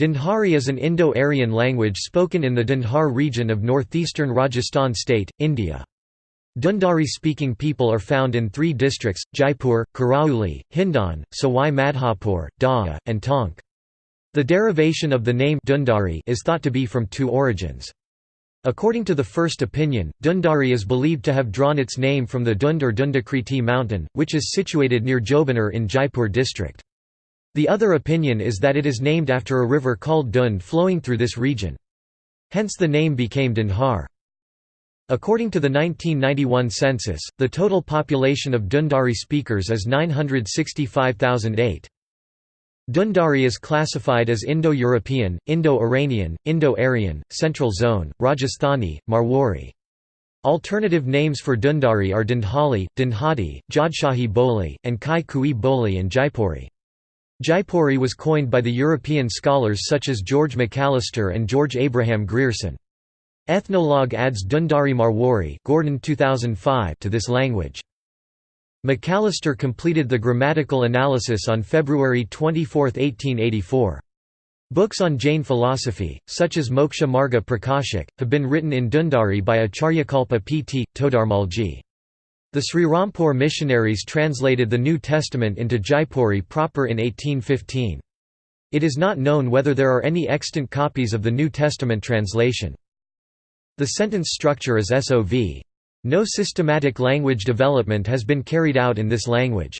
Dundhari is an Indo-Aryan language spoken in the Dundhar region of northeastern Rajasthan state, India. Dundari-speaking people are found in three districts, Jaipur, Karauli, Hindon, Sawai Madhopur, Dhaa, and Tonk. The derivation of the name Dundari is thought to be from two origins. According to the first opinion, Dundari is believed to have drawn its name from the Dund or Dundakriti mountain, which is situated near Jobner in Jaipur district. The other opinion is that it is named after a river called Dund flowing through this region. Hence the name became Dundhar. According to the 1991 census, the total population of Dundari speakers is 965,008. Dundari is classified as Indo-European, Indo-Iranian, Indo-Aryan, Central Zone, Rajasthani, Marwari. Alternative names for Dundari are Dundhali, Dundhati, Jodhshahi Boli, and Kai Kui Boli and Jaipuri. Jaipuri was coined by the European scholars such as George McAllister and George Abraham Grierson. Ethnologue adds Dundari Marwari Gordon 2005 to this language. McAllister completed the grammatical analysis on February 24, 1884. Books on Jain philosophy, such as Moksha Marga Prakashik, have been written in Dundari by Acharyakalpa P. T. Todarmalji. The Srirampur missionaries translated the New Testament into Jaipuri proper in 1815. It is not known whether there are any extant copies of the New Testament translation. The sentence structure is SOV. No systematic language development has been carried out in this language.